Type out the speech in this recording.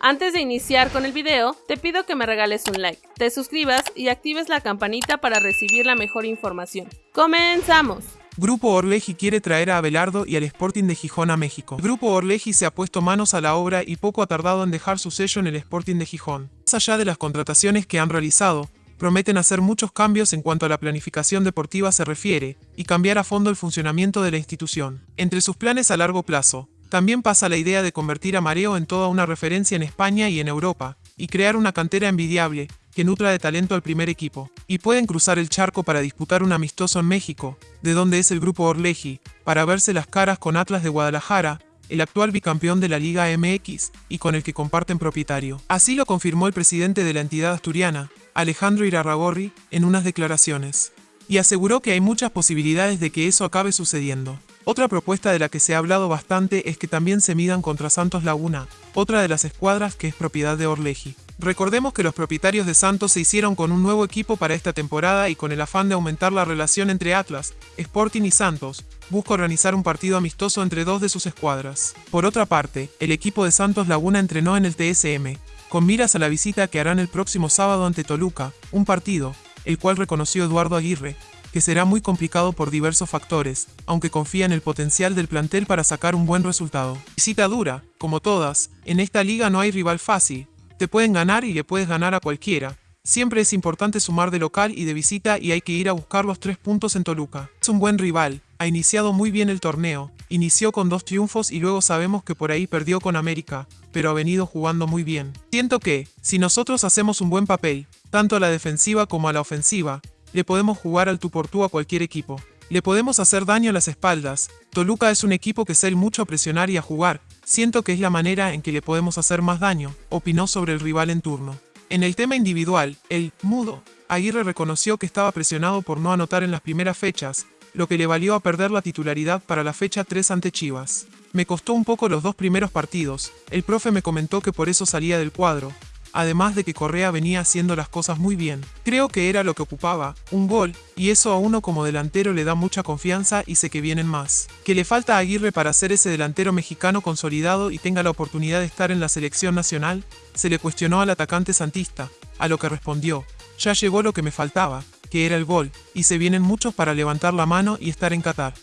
Antes de iniciar con el video, te pido que me regales un like, te suscribas y actives la campanita para recibir la mejor información. ¡Comenzamos! Grupo Orleji quiere traer a Abelardo y al Sporting de Gijón a México. Grupo Orleji se ha puesto manos a la obra y poco ha tardado en dejar su sello en el Sporting de Gijón. Más allá de las contrataciones que han realizado, prometen hacer muchos cambios en cuanto a la planificación deportiva se refiere, y cambiar a fondo el funcionamiento de la institución. Entre sus planes a largo plazo, también pasa la idea de convertir a Mareo en toda una referencia en España y en Europa, y crear una cantera envidiable, que nutra de talento al primer equipo. Y pueden cruzar el charco para disputar un amistoso en México, de donde es el grupo Orleji, para verse las caras con Atlas de Guadalajara, el actual bicampeón de la Liga MX, y con el que comparten propietario. Así lo confirmó el presidente de la entidad asturiana, Alejandro Irarragorri, en unas declaraciones. Y aseguró que hay muchas posibilidades de que eso acabe sucediendo. Otra propuesta de la que se ha hablado bastante es que también se midan contra Santos Laguna, otra de las escuadras que es propiedad de Orleji. Recordemos que los propietarios de Santos se hicieron con un nuevo equipo para esta temporada y con el afán de aumentar la relación entre Atlas, Sporting y Santos, busca organizar un partido amistoso entre dos de sus escuadras. Por otra parte, el equipo de Santos Laguna entrenó en el TSM, con miras a la visita que harán el próximo sábado ante Toluca, un partido, el cual reconoció Eduardo Aguirre, que será muy complicado por diversos factores, aunque confía en el potencial del plantel para sacar un buen resultado. Visita dura, como todas, en esta liga no hay rival fácil, te pueden ganar y le puedes ganar a cualquiera. Siempre es importante sumar de local y de visita y hay que ir a buscar los tres puntos en Toluca. Es un buen rival, ha iniciado muy bien el torneo, inició con dos triunfos y luego sabemos que por ahí perdió con América, pero ha venido jugando muy bien. Siento que, si nosotros hacemos un buen papel, tanto a la defensiva como a la ofensiva, le podemos jugar al tú por tú a cualquier equipo. Le podemos hacer daño a las espaldas. Toluca es un equipo que sale mucho a presionar y a jugar. Siento que es la manera en que le podemos hacer más daño, opinó sobre el rival en turno. En el tema individual, el mudo, Aguirre reconoció que estaba presionado por no anotar en las primeras fechas, lo que le valió a perder la titularidad para la fecha 3 ante Chivas. Me costó un poco los dos primeros partidos, el profe me comentó que por eso salía del cuadro, además de que Correa venía haciendo las cosas muy bien. Creo que era lo que ocupaba, un gol, y eso a uno como delantero le da mucha confianza y sé que vienen más. Que le falta a Aguirre para ser ese delantero mexicano consolidado y tenga la oportunidad de estar en la selección nacional, se le cuestionó al atacante santista, a lo que respondió, ya llegó lo que me faltaba, que era el gol, y se vienen muchos para levantar la mano y estar en Qatar.